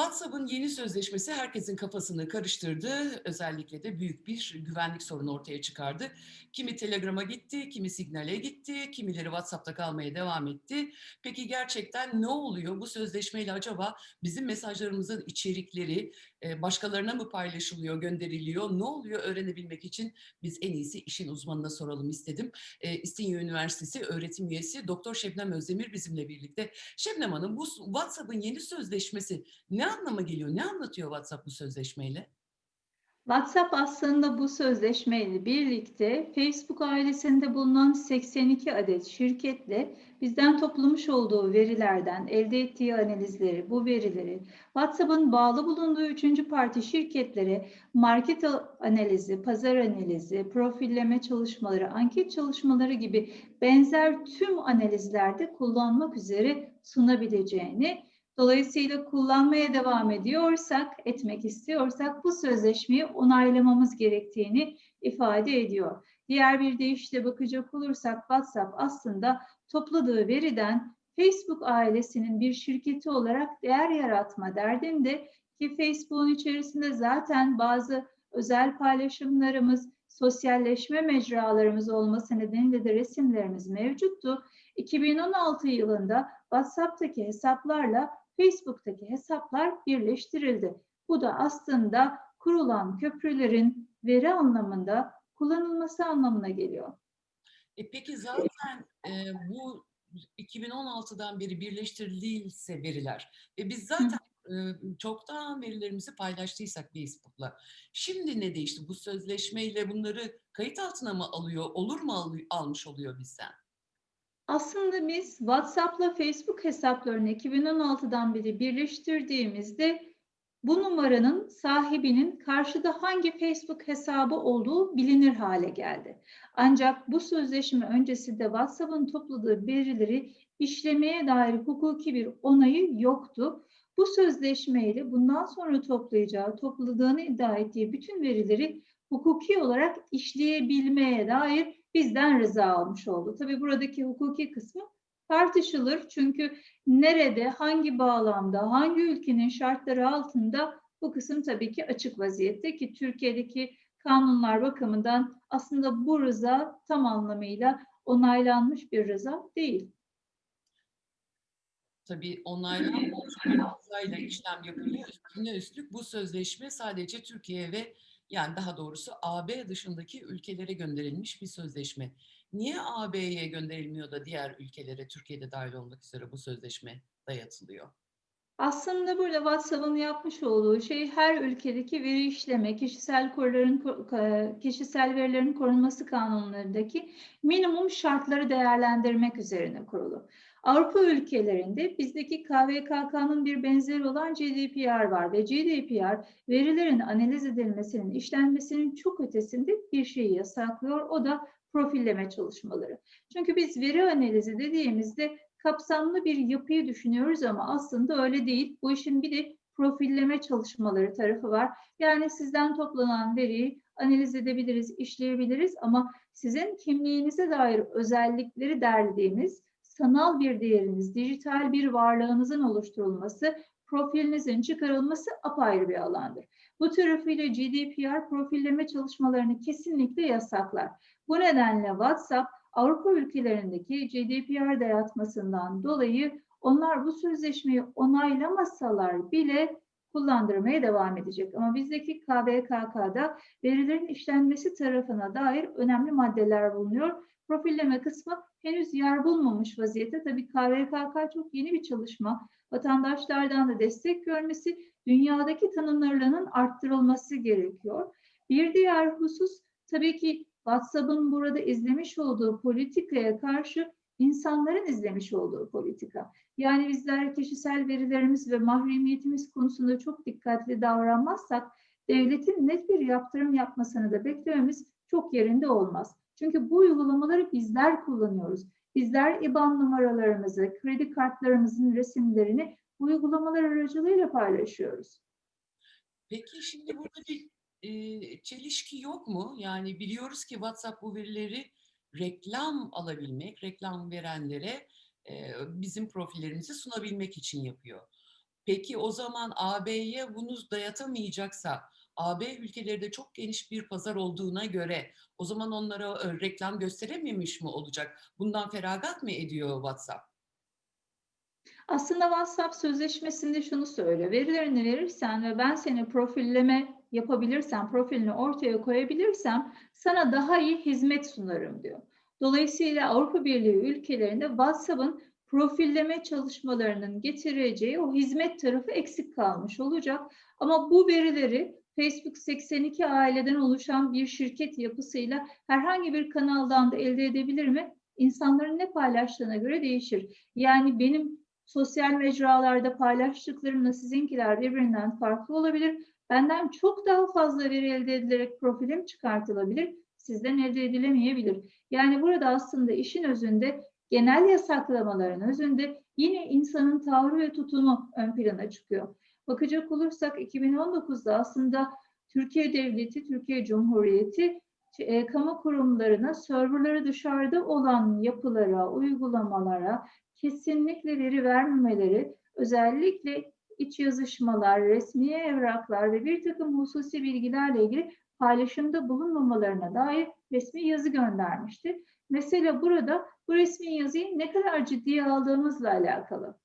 WhatsApp'ın yeni sözleşmesi herkesin kafasını karıştırdı. Özellikle de büyük bir güvenlik sorunu ortaya çıkardı. Kimi Telegram'a gitti, kimi Signal'e gitti, kimileri WhatsApp'ta kalmaya devam etti. Peki gerçekten ne oluyor? Bu sözleşmeyle acaba bizim mesajlarımızın içerikleri başkalarına mı paylaşılıyor, gönderiliyor? Ne oluyor öğrenebilmek için biz en iyisi işin uzmanına soralım istedim. İstinye Üniversitesi öğretim üyesi Doktor Şebnem Özdemir bizimle birlikte. Şebnem Hanım bu WhatsApp'ın yeni sözleşmesi ne anlama geliyor? Ne anlatıyor WhatsApp bu sözleşmeyle? WhatsApp aslında bu sözleşmeyle birlikte Facebook ailesinde bulunan 82 adet şirketle bizden toplamış olduğu verilerden elde ettiği analizleri, bu verileri WhatsApp'ın bağlı bulunduğu üçüncü parti şirketlere market analizi, pazar analizi, profilleme çalışmaları, anket çalışmaları gibi benzer tüm analizlerde kullanmak üzere sunabileceğini Dolayısıyla kullanmaya devam ediyorsak, etmek istiyorsak bu sözleşmeyi onaylamamız gerektiğini ifade ediyor. Diğer bir deyişle bakacak olursak WhatsApp aslında topladığı veriden Facebook ailesinin bir şirketi olarak değer yaratma derdinde ki Facebook'un içerisinde zaten bazı özel paylaşımlarımız, sosyalleşme mecralarımız olması nedeniyle de resimlerimiz mevcuttu. 2016 yılında WhatsApp'taki hesaplarla Facebook'taki hesaplar birleştirildi. Bu da aslında kurulan köprülerin veri anlamında kullanılması anlamına geliyor. E peki zaten e, bu 2016'dan beri birleştirildiyse veriler ve biz zaten e, çoktan verilerimizi paylaştıysak Facebook'la. Şimdi ne değişti? Bu sözleşmeyle bunları kayıt altına mı alıyor? Olur mu al, almış oluyor bizden? Aslında biz WhatsApp'la Facebook hesaplarını 2016'dan beri birleştirdiğimizde bu numaranın sahibinin karşıda hangi Facebook hesabı olduğu bilinir hale geldi. Ancak bu sözleşme öncesinde WhatsApp'ın topladığı verileri işlemeye dair hukuki bir onayı yoktu. Bu sözleşmeyle bundan sonra toplayacağı, topladığını iddia ettiği bütün verileri hukuki olarak işleyebilmeye dair bizden rıza almış oldu. Tabii buradaki hukuki kısmı tartışılır. Çünkü nerede, hangi bağlamda, hangi ülkenin şartları altında bu kısım tabii ki açık vaziyette ki Türkiye'deki kanunlar bakımından aslında bu rıza tam anlamıyla onaylanmış bir rıza değil. Tabii onaylanmış bir rızayla işlem yapılıyor. Üstüne üstlük bu sözleşme sadece Türkiye ve yani daha doğrusu AB dışındaki ülkelere gönderilmiş bir sözleşme. Niye AB'ye gönderilmiyor da diğer ülkelere, Türkiye'de dahil olmak üzere bu sözleşme dayatılıyor? Aslında burada WhatsApp'ın yapmış olduğu şey her ülkedeki veri işleme, kişisel koruların kişisel verilerin korunması kanunlarındaki minimum şartları değerlendirmek üzerine kurulu. Avrupa ülkelerinde bizdeki KVKK'nın bir benzeri olan GDPR var ve GDPR verilerin analiz edilmesinin, işlenmesinin çok ötesinde bir şeyi yasaklıyor. O da profilleme çalışmaları. Çünkü biz veri analizi dediğimizde kapsamlı bir yapıyı düşünüyoruz ama aslında öyle değil. Bu işin bir de profilleme çalışmaları tarafı var. Yani sizden toplanan veriyi analiz edebiliriz, işleyebiliriz ama sizin kimliğinize dair özellikleri derlediğimiz sanal bir değeriniz, dijital bir varlığınızın oluşturulması, profilinizin çıkarılması apayrı bir alandır. Bu tarafıyla GDPR profilleme çalışmalarını kesinlikle yasaklar. Bu nedenle WhatsApp Avrupa ülkelerindeki GDPR dayatmasından dolayı onlar bu sözleşmeyi onaylamasalar bile kullandırmaya devam edecek. Ama bizdeki KVKK'da verilerin işlenmesi tarafına dair önemli maddeler bulunuyor. Profilleme kısmı henüz yer bulmamış vaziyette. Tabii KVKK çok yeni bir çalışma. Vatandaşlardan da destek görmesi, dünyadaki tanınırlığının arttırılması gerekiyor. Bir diğer husus tabii ki WhatsApp'ın burada izlemiş olduğu politikaya karşı insanların izlemiş olduğu politika. Yani bizler kişisel verilerimiz ve mahremiyetimiz konusunda çok dikkatli davranmazsak devletin net bir yaptırım yapmasını da beklememiz çok yerinde olmaz. Çünkü bu uygulamaları bizler kullanıyoruz. Bizler IBAN numaralarımızı, kredi kartlarımızın resimlerini bu uygulamalar aracılığıyla paylaşıyoruz. Peki şimdi burada bir e, çelişki yok mu? Yani biliyoruz ki WhatsApp bu verileri reklam alabilmek, reklam verenlere e, bizim profillerimizi sunabilmek için yapıyor. Peki o zaman AB'ye bunu dayatamayacaksa, AB ülkeleri de çok geniş bir pazar olduğuna göre o zaman onlara e, reklam gösterememiş mi olacak? Bundan feragat mı ediyor WhatsApp? Aslında WhatsApp sözleşmesinde şunu söylüyor. Verilerini verirsen ve ben seni profilleme yapabilirsem, profilini ortaya koyabilirsem sana daha iyi hizmet sunarım diyor. Dolayısıyla Avrupa Birliği ülkelerinde WhatsApp'ın profilleme çalışmalarının getireceği o hizmet tarafı eksik kalmış olacak. Ama bu verileri Facebook 82 aileden oluşan bir şirket yapısıyla herhangi bir kanaldan da elde edebilir mi? İnsanların ne paylaştığına göre değişir. Yani benim sosyal mecralarda paylaştıklarımla sizinkiler birbirinden farklı olabilir. Benden çok daha fazla veri elde edilerek profilim çıkartılabilir. Sizden elde edilemeyebilir. Yani burada aslında işin özünde genel yasaklamaların özünde yine insanın tavrı ve tutumu ön plana çıkıyor. Bakacak olursak 2019'da aslında Türkiye Devleti, Türkiye Cumhuriyeti e, kamu kurumlarına serverları dışarıda olan yapılara, uygulamalara kesinlikle veri vermemeleri, özellikle iç yazışmalar, resmi evraklar ve bir takım hususi bilgilerle ilgili paylaşımda bulunmamalarına dair resmi yazı göndermişti. Mesela burada bu resmi yazıyı ne kadar ciddiye aldığımızla alakalı.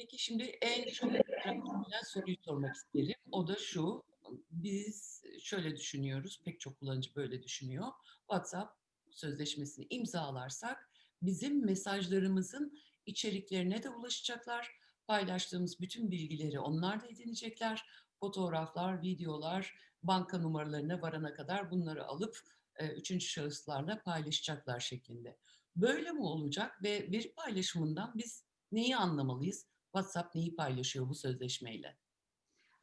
Peki şimdi en tradisyonel soruyu sormak isterim. O da şu. Biz şöyle düşünüyoruz. Pek çok kullanıcı böyle düşünüyor. WhatsApp sözleşmesini imzalarsak bizim mesajlarımızın içeriklerine de ulaşacaklar. Paylaştığımız bütün bilgileri onlar da edinecekler. Fotoğraflar, videolar, banka numaralarına varana kadar bunları alıp e, üçüncü şahıslarla paylaşacaklar şeklinde. Böyle mi olacak ve veri paylaşımından biz neyi anlamalıyız? WhatsApp neyi paylaşıyor bu sözleşmeyle?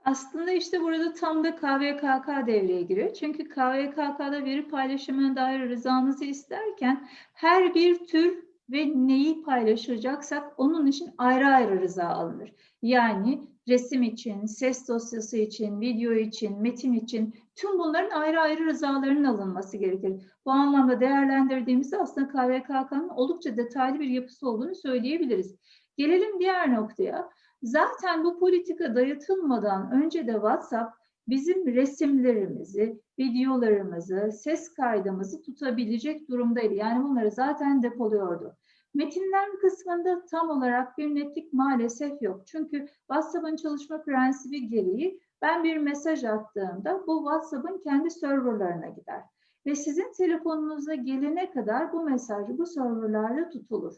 Aslında işte burada tam da KVKK devreye giriyor. Çünkü KVKK'da veri paylaşımına dair rızanızı isterken her bir tür ve neyi paylaşacaksak onun için ayrı ayrı rıza alınır. Yani resim için, ses dosyası için, video için, metin için tüm bunların ayrı ayrı rızalarının alınması gerekir. Bu anlamda değerlendirdiğimizde aslında KVKK'nın oldukça detaylı bir yapısı olduğunu söyleyebiliriz. Gelelim diğer noktaya. Zaten bu politika dayatılmadan önce de WhatsApp bizim resimlerimizi, videolarımızı, ses kaydımızı tutabilecek durumdaydı. Yani bunları zaten depoluyordu. Metinler kısmında tam olarak bir netlik maalesef yok. Çünkü WhatsApp'ın çalışma prensibi gereği ben bir mesaj attığımda bu WhatsApp'ın kendi serverlarına gider. Ve sizin telefonunuza gelene kadar bu mesaj bu serverlarda tutulur.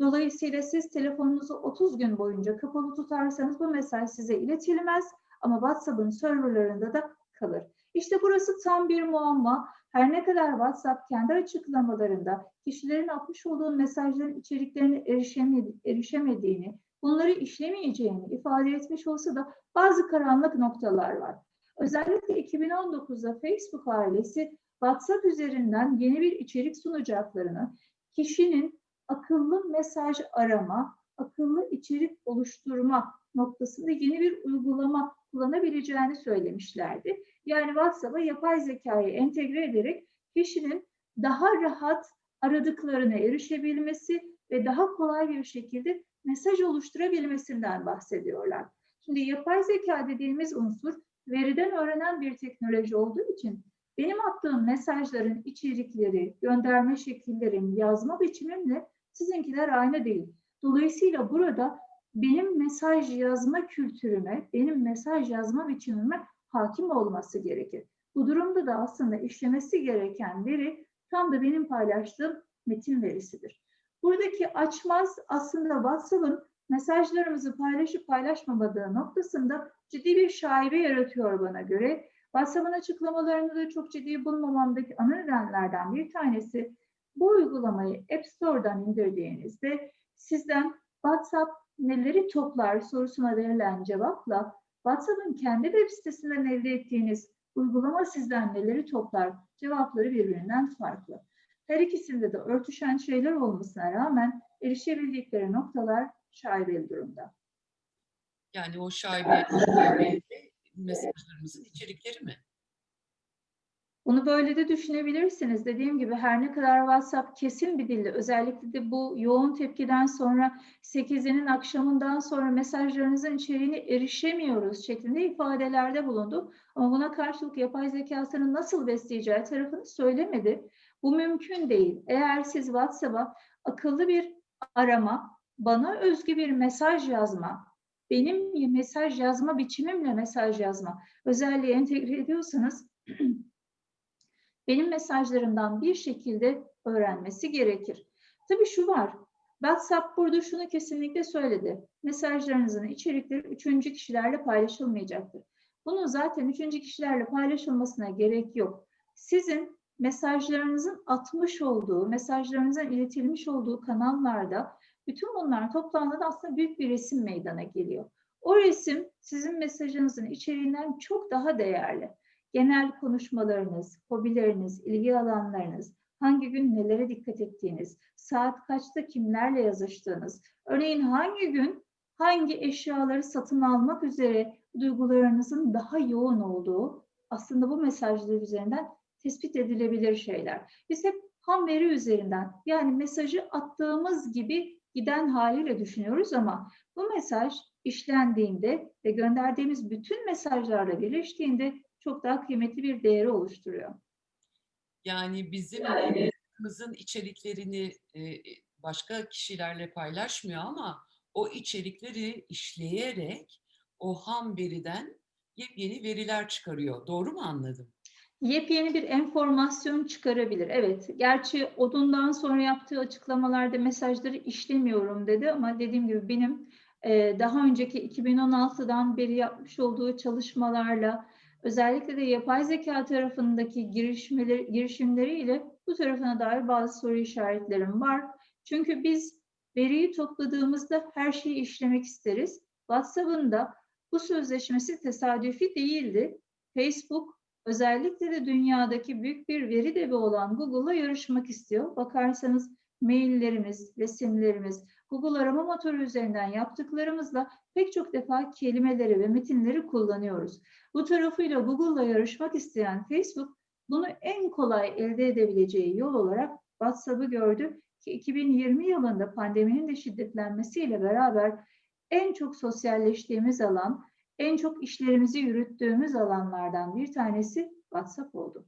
Dolayısıyla siz telefonunuzu 30 gün boyunca kapalı tutarsanız bu mesaj size iletilmez ama WhatsApp'ın serverlarında da kalır. İşte burası tam bir muamma. Her ne kadar WhatsApp kendi açıklamalarında kişilerin atmış olduğu mesajların içeriklerine erişemedi, erişemediğini, bunları işlemeyeceğini ifade etmiş olsa da bazı karanlık noktalar var. Özellikle 2019'da Facebook ailesi WhatsApp üzerinden yeni bir içerik sunacaklarını, kişinin akıllı mesaj arama, akıllı içerik oluşturma noktasında yeni bir uygulama kullanabileceğini söylemişlerdi. Yani WhatsApp'a yapay zekayı entegre ederek kişinin daha rahat aradıklarına erişebilmesi ve daha kolay bir şekilde mesaj oluşturabilmesinden bahsediyorlar. Şimdi yapay zeka dediğimiz unsur veriden öğrenen bir teknoloji olduğu için benim attığım mesajların içerikleri, gönderme şekillerim, yazma biçimimle sizinkiler aynı değil. Dolayısıyla burada benim mesaj yazma kültürüme, benim mesaj yazma biçimime hakim olması gerekir. Bu durumda da aslında işlemesi gereken veri tam da benim paylaştığım metin verisidir. Buradaki açmaz aslında WhatsApp'ın mesajlarımızı paylaşıp paylaşmamadığı noktasında ciddi bir şaibe yaratıyor bana göre. WhatsApp'ın açıklamalarını da çok ciddi bulmamamdaki ana nedenlerden bir tanesi bu uygulamayı App Store'dan indirdiğinizde sizden WhatsApp neleri toplar sorusuna verilen cevapla WhatsApp'ın kendi web sitesinden elde ettiğiniz uygulama sizden neleri toplar cevapları birbirinden farklı. Her ikisinde de örtüşen şeyler olmasına rağmen erişebildikleri noktalar şaibeli durumda. Yani o şaibe, şaibe mesajlarımızın içerikleri mi? Bunu böyle de düşünebilirsiniz. Dediğim gibi her ne kadar WhatsApp kesin bir dille, özellikle de bu yoğun tepkiden sonra 8'inin akşamından sonra mesajlarınızın içeriğine erişemiyoruz şeklinde ifadelerde bulundu. Ama buna karşılık yapay zekasını nasıl besleyeceği tarafını söylemedi. Bu mümkün değil. Eğer siz WhatsApp'a akıllı bir arama, bana özgü bir mesaj yazma, benim mesaj yazma biçimimle mesaj yazma özelliği entegre ediyorsanız benim mesajlarımdan bir şekilde öğrenmesi gerekir. Tabii şu var, WhatsApp burada şunu kesinlikle söyledi. Mesajlarınızın içerikleri üçüncü kişilerle paylaşılmayacaktır. Bunun zaten üçüncü kişilerle paylaşılmasına gerek yok. Sizin mesajlarınızın atmış olduğu, mesajlarınızın iletilmiş olduğu kanallarda bütün bunlar toplandığında aslında büyük bir resim meydana geliyor. O resim sizin mesajınızın içeriğinden çok daha değerli genel konuşmalarınız, hobileriniz, ilgi alanlarınız, hangi gün nelere dikkat ettiğiniz, saat kaçta kimlerle yazıştığınız, örneğin hangi gün hangi eşyaları satın almak üzere duygularınızın daha yoğun olduğu aslında bu mesajlar üzerinden tespit edilebilir şeyler. Biz hep ham veri üzerinden yani mesajı attığımız gibi giden haliyle düşünüyoruz ama bu mesaj işlendiğinde ve gönderdiğimiz bütün mesajlarla birleştiğinde çok daha kıymetli bir değeri oluşturuyor. Yani bizim hayatımızın içeriklerini e, başka kişilerle paylaşmıyor ama o içerikleri işleyerek o ham veriden yepyeni veriler çıkarıyor. Doğru mu anladım? Yepyeni bir enformasyon çıkarabilir. Evet, gerçi odundan sonra yaptığı açıklamalarda mesajları işlemiyorum dedi ama dediğim gibi benim e, daha önceki 2016'dan beri yapmış olduğu çalışmalarla özellikle de yapay zeka tarafındaki girişimleri, girişimleriyle bu tarafına dair bazı soru işaretlerim var. Çünkü biz veriyi topladığımızda her şeyi işlemek isteriz. WhatsApp'ın da bu sözleşmesi tesadüfi değildi. Facebook özellikle de dünyadaki büyük bir veri devi olan Google'la yarışmak istiyor. Bakarsanız maillerimiz, resimlerimiz, Google arama motoru üzerinden yaptıklarımızla pek çok defa kelimeleri ve metinleri kullanıyoruz. Bu tarafıyla Google'la yarışmak isteyen Facebook bunu en kolay elde edebileceği yol olarak WhatsApp'ı gördü ki 2020 yılında pandeminin de şiddetlenmesiyle beraber en çok sosyalleştiğimiz alan, en çok işlerimizi yürüttüğümüz alanlardan bir tanesi WhatsApp oldu.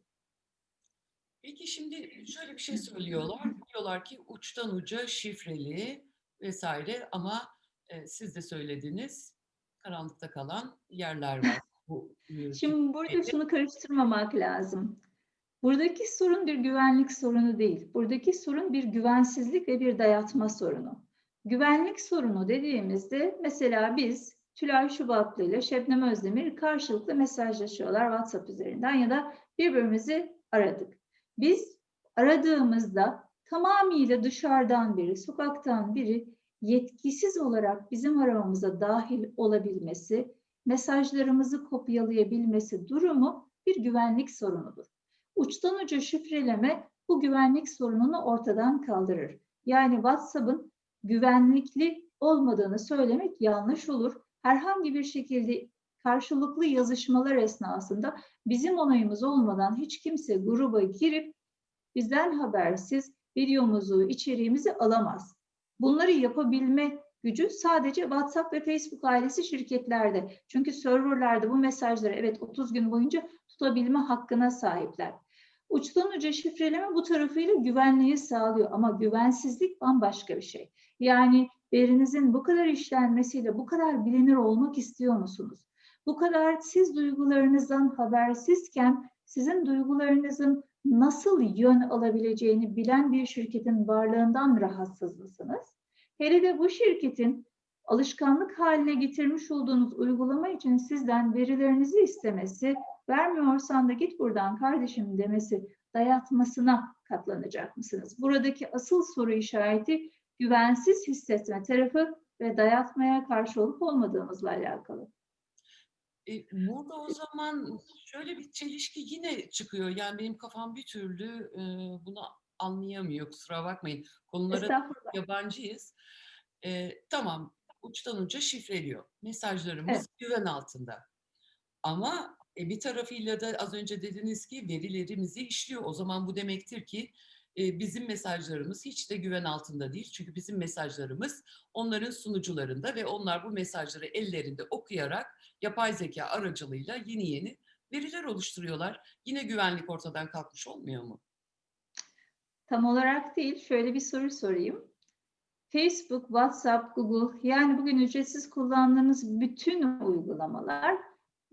Peki şimdi şöyle bir şey söylüyorlar. Diyorlar ki uçtan uca şifreli vesaire ama e, siz de söylediniz karanlıkta kalan yerler var. Bu, Şimdi burada şunu karıştırmamak lazım. Buradaki sorun bir güvenlik sorunu değil. Buradaki sorun bir güvensizlik ve bir dayatma sorunu. Güvenlik sorunu dediğimizde mesela biz Tülay Şubatlı ile Şebnem Özdemir karşılıklı mesajlaşıyorlar WhatsApp üzerinden ya da birbirimizi aradık. Biz aradığımızda tamamıyla dışarıdan biri, sokaktan biri yetkisiz olarak bizim aramamıza dahil olabilmesi, mesajlarımızı kopyalayabilmesi durumu bir güvenlik sorunudur. Uçtan uca şifreleme bu güvenlik sorununu ortadan kaldırır. Yani WhatsApp'ın güvenlikli olmadığını söylemek yanlış olur. Herhangi bir şekilde karşılıklı yazışmalar esnasında bizim onayımız olmadan hiç kimse gruba girip bizden habersiz videomuzu, içeriğimizi alamaz. Bunları yapabilme gücü sadece WhatsApp ve Facebook ailesi şirketlerde. Çünkü serverlerde bu mesajları evet 30 gün boyunca tutabilme hakkına sahipler. Uçtan uca şifreleme bu tarafıyla güvenliği sağlıyor ama güvensizlik bambaşka bir şey. Yani verinizin bu kadar işlenmesiyle bu kadar bilinir olmak istiyor musunuz? Bu kadar siz duygularınızdan habersizken sizin duygularınızın nasıl yön alabileceğini bilen bir şirketin varlığından rahatsız mısınız? Hele de bu şirketin alışkanlık haline getirmiş olduğunuz uygulama için sizden verilerinizi istemesi, vermiyorsan da git buradan kardeşim demesi, dayatmasına katlanacak mısınız? Buradaki asıl soru işareti güvensiz hissetme tarafı ve dayatmaya karşı olup olmadığımızla alakalı. E, burada o zaman şöyle bir çelişki yine çıkıyor. Yani benim kafam bir türlü e, bunu anlayamıyor. Kusura bakmayın. Konulara yabancıyız. E, tamam uçtan uca şifreliyor. Mesajlarımız Evet. güven altında. Ama E, bir tarafıyla da az önce dediniz ki verilerimizi işliyor. O zaman bu demektir ki bizim mesajlarımız hiç de güven altında değil. Çünkü bizim mesajlarımız onların sunucularında ve onlar bu mesajları ellerinde okuyarak yapay zeka aracılığıyla yeni yeni veriler oluşturuyorlar. Yine güvenlik ortadan kalkmış olmuyor mu? Tam olarak değil. Şöyle bir soru sorayım. Facebook, WhatsApp, Google yani bugün ücretsiz kullandığımız bütün uygulamalar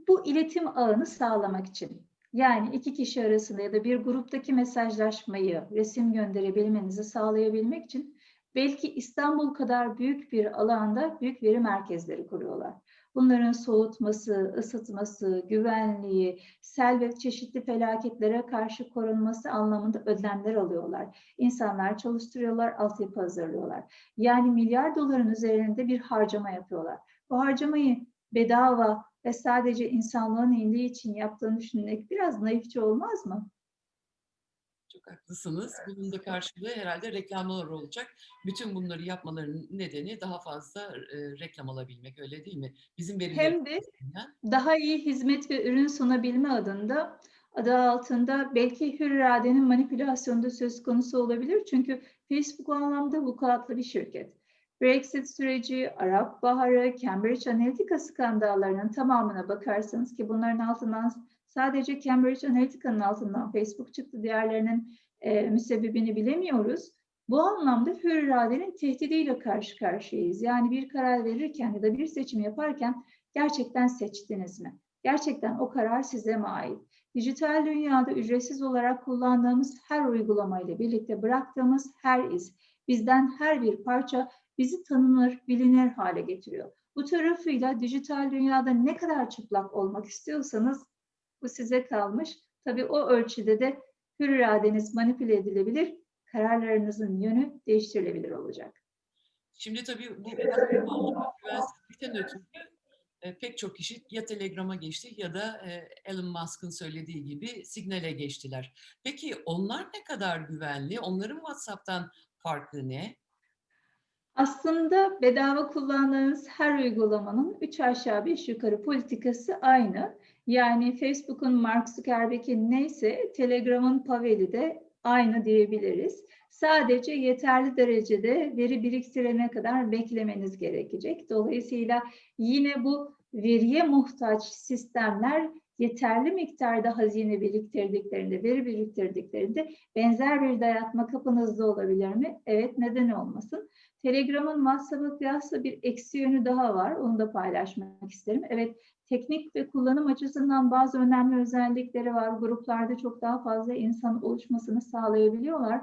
bu iletim ağını sağlamak için. Yani iki kişi arasında ya da bir gruptaki mesajlaşmayı, resim gönderebilmenizi sağlayabilmek için belki İstanbul kadar büyük bir alanda büyük veri merkezleri kuruyorlar. Bunların soğutması, ısıtması, güvenliği, sel ve çeşitli felaketlere karşı korunması anlamında önlemler alıyorlar. İnsanlar çalıştırıyorlar, altyapı hazırlıyorlar. Yani milyar doların üzerinde bir harcama yapıyorlar. Bu harcamayı bedava ve sadece insanlığın iyiliği için yaptığını düşünmek biraz naifçe olmaz mı? Çok haklısınız. Bunun da karşılığı herhalde reklamlar olacak. Bütün bunları yapmalarının nedeni daha fazla e, reklam alabilmek öyle değil mi? Bizim Hem de daha iyi hizmet ve ürün sunabilme adında adı altında belki hür iradenin manipülasyonu da söz konusu olabilir. Çünkü Facebook anlamda vukuatlı bir şirket. Brexit süreci, Arap Baharı, Cambridge Analytica skandallarının tamamına bakarsanız ki bunların altından sadece Cambridge Analytica'nın altından Facebook çıktı, diğerlerinin e, müsebbibini bilemiyoruz. Bu anlamda hür iradenin tehdidiyle karşı karşıyayız. Yani bir karar verirken ya da bir seçim yaparken gerçekten seçtiniz mi? Gerçekten o karar size mi ait? Dijital dünyada ücretsiz olarak kullandığımız her uygulamayla birlikte bıraktığımız her iz, bizden her bir parça bizi tanınır, bilinir hale getiriyor. Bu tarafıyla dijital dünyada ne kadar çıplak olmak istiyorsanız bu size kalmış. Tabii o ölçüde de hür iradeniz manipüle edilebilir, kararlarınızın yönü değiştirilebilir olacak. Şimdi tabii bu güvensizlikten ötürü e, pek çok kişi ya Telegram'a geçti ya da e, Elon Musk'ın söylediği gibi Signal'e geçtiler. Peki onlar ne kadar güvenli? Onların WhatsApp'tan farkı ne? Aslında bedava kullandığınız her uygulamanın 3 aşağı 5 yukarı politikası aynı. Yani Facebook'un Mark Zuckerberg'in neyse Telegram'ın Pavel'i de aynı diyebiliriz. Sadece yeterli derecede veri biriktirene kadar beklemeniz gerekecek. Dolayısıyla yine bu veriye muhtaç sistemler yeterli miktarda hazine biriktirdiklerinde, veri biriktirdiklerinde benzer bir dayatma kapınızda olabilir mi? Evet, neden olmasın? Telegram'ın WhatsApp'a kıyasla bir eksi yönü daha var. Onu da paylaşmak isterim. Evet, teknik ve kullanım açısından bazı önemli özellikleri var. Gruplarda çok daha fazla insan oluşmasını sağlayabiliyorlar.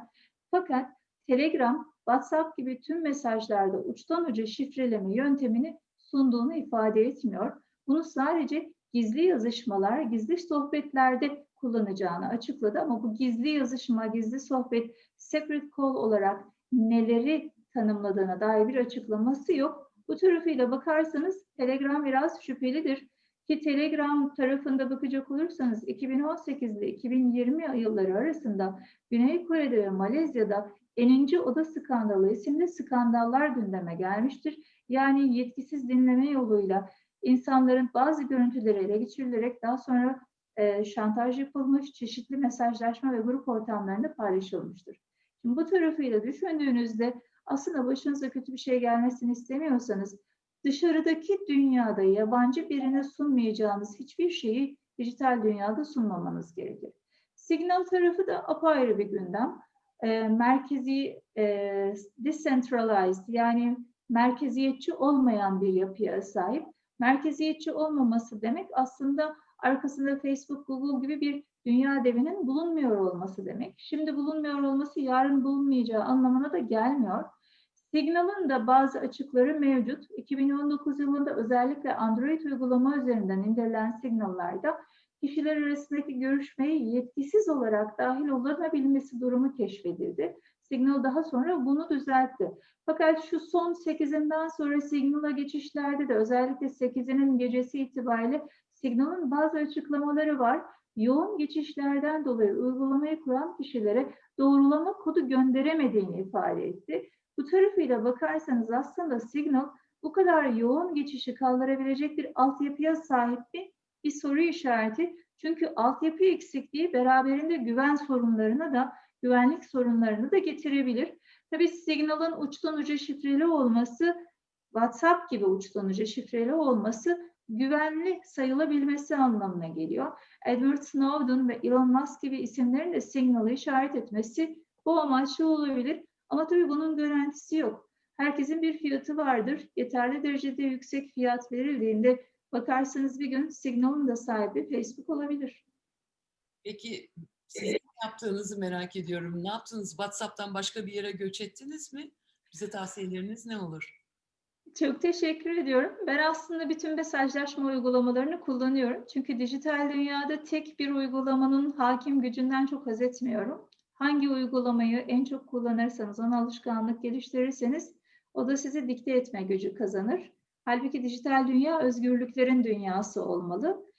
Fakat Telegram, WhatsApp gibi tüm mesajlarda uçtan uca şifreleme yöntemini sunduğunu ifade etmiyor. Bunu sadece gizli yazışmalar, gizli sohbetlerde kullanacağını açıkladı ama bu gizli yazışma, gizli sohbet, separate call olarak neleri tanımladığına dair bir açıklaması yok. Bu tarafıyla bakarsanız Telegram biraz şüphelidir. Ki Telegram tarafında bakacak olursanız 2018 ile 2020 yılları arasında Güney Kore'de ve Malezya'da Eninci Oda Skandalı isimli skandallar gündeme gelmiştir. Yani yetkisiz dinleme yoluyla insanların bazı görüntüleri ele geçirilerek daha sonra e, şantaj yapılmış, çeşitli mesajlaşma ve grup ortamlarında paylaşılmıştır. Şimdi bu tarafıyla düşündüğünüzde aslında başınıza kötü bir şey gelmesini istemiyorsanız dışarıdaki dünyada yabancı birine sunmayacağınız hiçbir şeyi dijital dünyada sunmamanız gerekir. Signal tarafı da apayrı bir gündem. E, merkezi, e, decentralized yani merkeziyetçi olmayan bir yapıya sahip. Merkeziyetçi olmaması demek aslında arkasında Facebook, Google gibi bir dünya devinin bulunmuyor olması demek. Şimdi bulunmuyor olması yarın bulunmayacağı anlamına da gelmiyor. Signal'ın da bazı açıkları mevcut. 2019 yılında özellikle Android uygulama üzerinden indirilen Signal'larda kişiler arasındaki görüşmeyi yetkisiz olarak dahil olunabilmesi durumu keşfedildi. Signal daha sonra bunu düzeltti. Fakat şu son 8'inden sonra Signal'a geçişlerde de özellikle 8'inin gecesi itibariyle Signal'ın bazı açıklamaları var. Yoğun geçişlerden dolayı uygulamayı kuran kişilere doğrulama kodu gönderemediğini ifade etti. Bu tarafıyla bakarsanız aslında Signal bu kadar yoğun geçişi kaldırabilecek bir altyapıya sahip bir, bir soru işareti. Çünkü altyapı eksikliği beraberinde güven sorunlarına da güvenlik sorunlarını da getirebilir. Tabii Signal'ın uçtan uca şifreli olması, WhatsApp gibi uçtan uca şifreli olması güvenli sayılabilmesi anlamına geliyor. Edward Snowden ve Elon Musk gibi isimlerin de Signal'ı işaret etmesi bu amaçlı olabilir. Ama tabii bunun garantisi yok. Herkesin bir fiyatı vardır. Yeterli derecede yüksek fiyat verildiğinde bakarsanız bir gün Signal'ın da sahibi Facebook olabilir. Peki ne yaptığınızı merak ediyorum. Ne yaptınız? WhatsApp'tan başka bir yere göç ettiniz mi? Bize tavsiyeleriniz ne olur? Çok teşekkür ediyorum. Ben aslında bütün mesajlaşma uygulamalarını kullanıyorum. Çünkü dijital dünyada tek bir uygulamanın hakim gücünden çok haz etmiyorum. Hangi uygulamayı en çok kullanırsanız, ona alışkanlık geliştirirseniz o da sizi dikte etme gücü kazanır. Halbuki dijital dünya özgürlüklerin dünyası olmalı.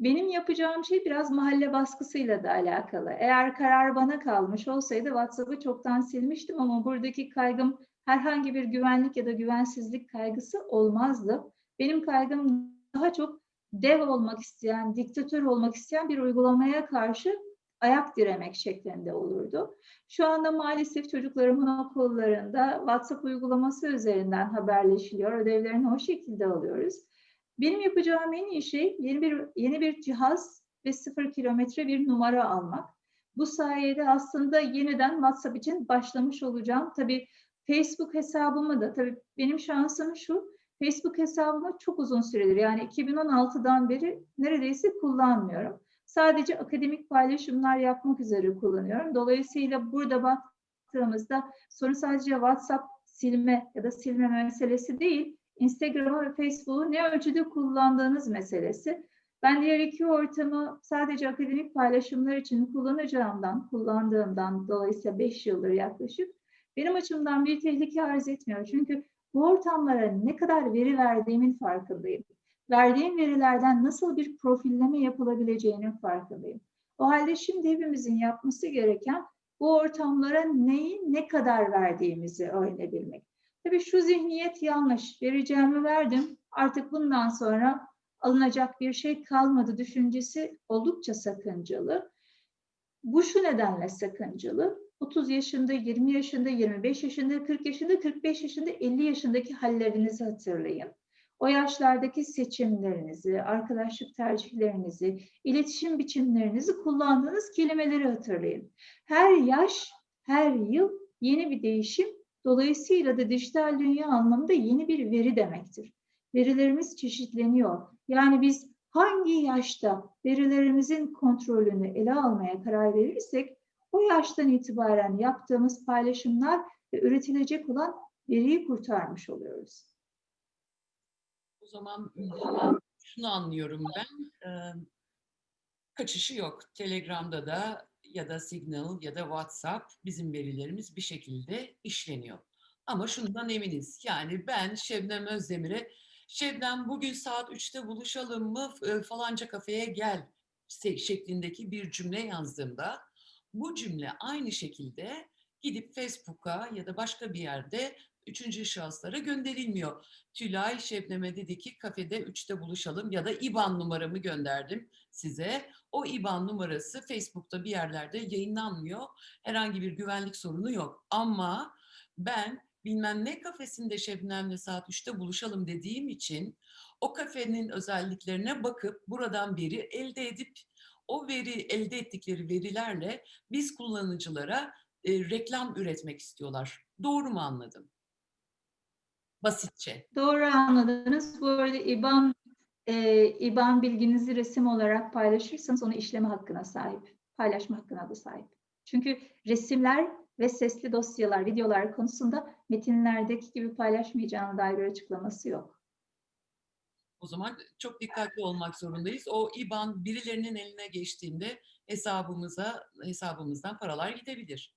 Benim yapacağım şey biraz mahalle baskısıyla da alakalı. Eğer karar bana kalmış olsaydı WhatsApp'ı çoktan silmiştim ama buradaki kaygım herhangi bir güvenlik ya da güvensizlik kaygısı olmazdı. Benim kaygım daha çok dev olmak isteyen, diktatör olmak isteyen bir uygulamaya karşı ayak diremek şeklinde olurdu. Şu anda maalesef çocuklarımın okullarında WhatsApp uygulaması üzerinden haberleşiliyor. Ödevlerini o şekilde alıyoruz. Benim yapacağım en iyi şey yeni bir yeni bir cihaz ve sıfır kilometre bir numara almak. Bu sayede aslında yeniden WhatsApp için başlamış olacağım. Tabii Facebook hesabımı da tabii benim şansım şu. Facebook hesabımı çok uzun süredir yani 2016'dan beri neredeyse kullanmıyorum. Sadece akademik paylaşımlar yapmak üzere kullanıyorum. Dolayısıyla burada baktığımızda sorun sadece WhatsApp silme ya da silme meselesi değil. Instagram'ı ve Facebook'u ne ölçüde kullandığınız meselesi. Ben diğer iki ortamı sadece akademik paylaşımlar için kullanacağımdan, kullandığımdan dolayısıyla 5 yıldır yaklaşık benim açımdan bir tehlike arz etmiyor. Çünkü bu ortamlara ne kadar veri verdiğimin farkındayım. Verdiğim verilerden nasıl bir profilleme yapılabileceğinin farkındayım. O halde şimdi hepimizin yapması gereken bu ortamlara neyi ne kadar verdiğimizi öğrenebilmek. Tabii şu zihniyet yanlış. Vereceğimi verdim. Artık bundan sonra alınacak bir şey kalmadı düşüncesi oldukça sakıncalı. Bu şu nedenle sakıncalı. 30 yaşında, 20 yaşında, 25 yaşında, 40 yaşında, 45 yaşında, 50 yaşındaki hallerinizi hatırlayın. O yaşlardaki seçimlerinizi, arkadaşlık tercihlerinizi, iletişim biçimlerinizi kullandığınız kelimeleri hatırlayın. Her yaş, her yıl yeni bir değişim, dolayısıyla da dijital dünya anlamında yeni bir veri demektir. Verilerimiz çeşitleniyor. Yani biz hangi yaşta verilerimizin kontrolünü ele almaya karar verirsek o yaştan itibaren yaptığımız paylaşımlar ve üretilecek olan veriyi kurtarmış oluyoruz. O zaman şunu anlıyorum ben. Kaçışı yok. Telegram'da da ya da Signal ya da WhatsApp bizim verilerimiz bir şekilde işleniyor. Ama şundan eminiz. Yani ben Şebnem Özdemir'e Şebnem bugün saat 3'te buluşalım mı e, falanca kafeye gel şeklindeki bir cümle yazdığımda bu cümle aynı şekilde gidip Facebook'a ya da başka bir yerde üçüncü şahıslara gönderilmiyor. Tülay Şebnem'e dedi ki kafede 3'te buluşalım ya da IBAN numaramı gönderdim size. O IBAN numarası Facebook'ta bir yerlerde yayınlanmıyor. Herhangi bir güvenlik sorunu yok. Ama ben bilmem ne kafesinde Şebnem'le saat 3'te buluşalım dediğim için o kafenin özelliklerine bakıp buradan veri elde edip o veri elde ettikleri verilerle biz kullanıcılara e, reklam üretmek istiyorlar. Doğru mu anladım? Basitçe. Doğru anladınız. Bu arada IBAN e, IBAN bilginizi resim olarak paylaşırsanız onu işleme hakkına sahip. Paylaşma hakkına da sahip. Çünkü resimler ve sesli dosyalar, videolar konusunda metinlerdeki gibi paylaşmayacağına dair bir açıklaması yok. O zaman çok dikkatli olmak zorundayız. O IBAN birilerinin eline geçtiğinde hesabımıza hesabımızdan paralar gidebilir.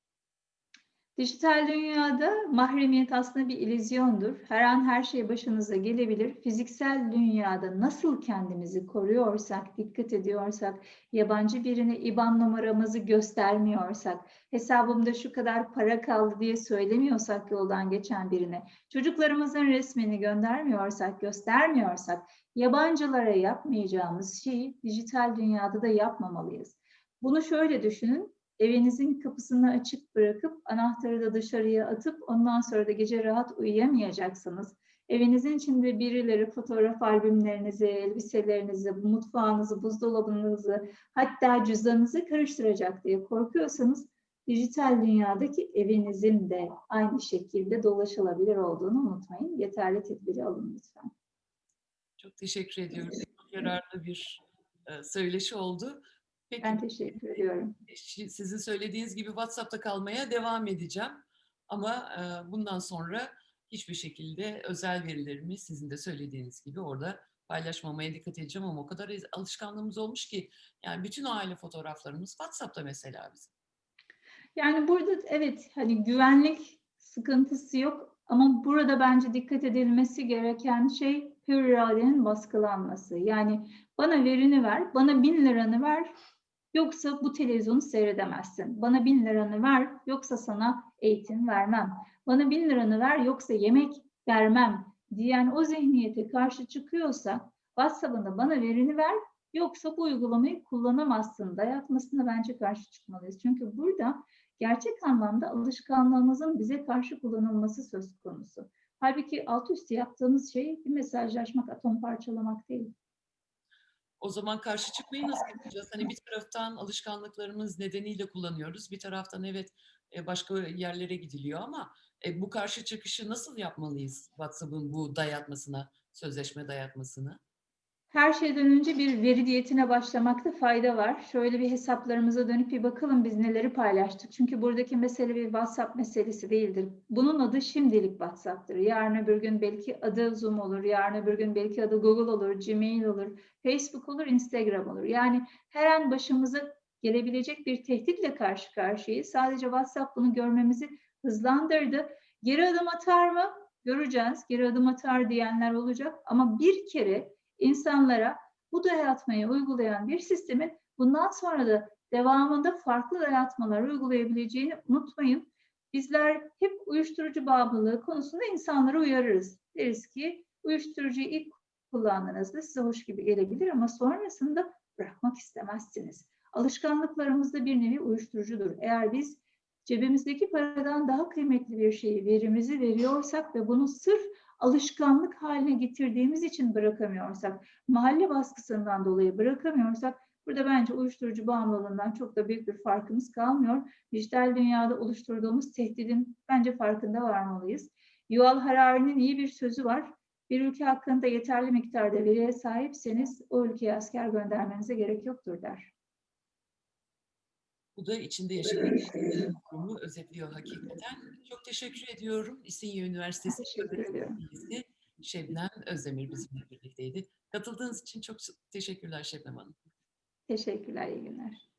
Dijital dünyada mahremiyet aslında bir illüzyondur. Her an her şey başınıza gelebilir. Fiziksel dünyada nasıl kendimizi koruyorsak, dikkat ediyorsak, yabancı birine IBAN numaramızı göstermiyorsak, hesabımda şu kadar para kaldı diye söylemiyorsak yoldan geçen birine, çocuklarımızın resmini göndermiyorsak, göstermiyorsak, yabancılara yapmayacağımız şeyi dijital dünyada da yapmamalıyız. Bunu şöyle düşünün, evinizin kapısını açık bırakıp anahtarı da dışarıya atıp ondan sonra da gece rahat uyuyamayacaksınız. Evinizin içinde birileri fotoğraf albümlerinizi, elbiselerinizi, mutfağınızı, buzdolabınızı hatta cüzdanınızı karıştıracak diye korkuyorsanız dijital dünyadaki evinizin de aynı şekilde dolaşılabilir olduğunu unutmayın. Yeterli tedbiri alın lütfen. Çok teşekkür ediyorum. Çok yararlı bir e, söyleşi oldu. Peki, Ben teşekkür ediyorum. sizin söylediğiniz gibi WhatsApp'ta kalmaya devam edeceğim. Ama e, bundan sonra hiçbir şekilde özel verilerimi sizin de söylediğiniz gibi orada paylaşmamaya dikkat edeceğim ama o kadar alışkanlığımız olmuş ki yani bütün aile fotoğraflarımız WhatsApp'ta mesela bizim. Yani burada evet hani güvenlik sıkıntısı yok ama burada bence dikkat edilmesi gereken şey hür iradenin baskılanması. Yani bana verini ver, bana bin liranı ver yoksa bu televizyonu seyredemezsin. Bana bin liranı ver yoksa sana eğitim vermem. Bana bin liranı ver yoksa yemek vermem diyen o zihniyete karşı çıkıyorsa WhatsApp'ında bana verini ver yoksa bu uygulamayı kullanamazsın dayatmasına bence karşı çıkmalıyız. Çünkü burada gerçek anlamda alışkanlığımızın bize karşı kullanılması söz konusu. Halbuki alt üstü yaptığımız şey bir mesajlaşmak, atom parçalamak değil. O zaman karşı çıkmayı nasıl yapacağız? Hani bir taraftan alışkanlıklarımız nedeniyle kullanıyoruz. Bir taraftan evet e, başka yerlere gidiliyor ama e, bu karşı çıkışı nasıl yapmalıyız WhatsApp'ın bu dayatmasına, sözleşme dayatmasını? Her şeyden önce bir veri diyetine başlamakta fayda var. Şöyle bir hesaplarımıza dönüp bir bakalım biz neleri paylaştık. Çünkü buradaki mesele bir WhatsApp meselesi değildir. Bunun adı şimdilik WhatsApp'tır. Yarın öbür gün belki adı Zoom olur, yarın öbür gün belki adı Google olur, Gmail olur, Facebook olur, Instagram olur. Yani her an başımıza gelebilecek bir tehditle karşı karşıyayız. Sadece WhatsApp bunu görmemizi hızlandırdı. Geri adım atar mı? Göreceğiz. Geri adım atar diyenler olacak. Ama bir kere insanlara bu dayatmayı uygulayan bir sistemin bundan sonra da devamında farklı dayatmalar uygulayabileceğini unutmayın. Bizler hep uyuşturucu bağımlılığı konusunda insanları uyarırız. Deriz ki uyuşturucuyu ilk kullandığınızda size hoş gibi gelebilir ama sonrasında bırakmak istemezsiniz. Alışkanlıklarımız da bir nevi uyuşturucudur. Eğer biz cebimizdeki paradan daha kıymetli bir şeyi, verimizi veriyorsak ve bunu sırf alışkanlık haline getirdiğimiz için bırakamıyorsak, mahalle baskısından dolayı bırakamıyorsak, burada bence uyuşturucu bağımlılığından çok da büyük bir farkımız kalmıyor. Dijital dünyada oluşturduğumuz tehdidin bence farkında varmalıyız. Yuval Harari'nin iyi bir sözü var. Bir ülke hakkında yeterli miktarda veriye sahipseniz o ülkeye asker göndermenize gerek yoktur der. Bu da içinde yaşadığımız durumu özetliyor hakikaten. Çok teşekkür ediyorum. İstinye Üniversitesi. Üyesi Şebnem Özdemir bizimle birlikteydi. Katıldığınız için çok teşekkürler Şebnem Hanım. Teşekkürler, iyi günler.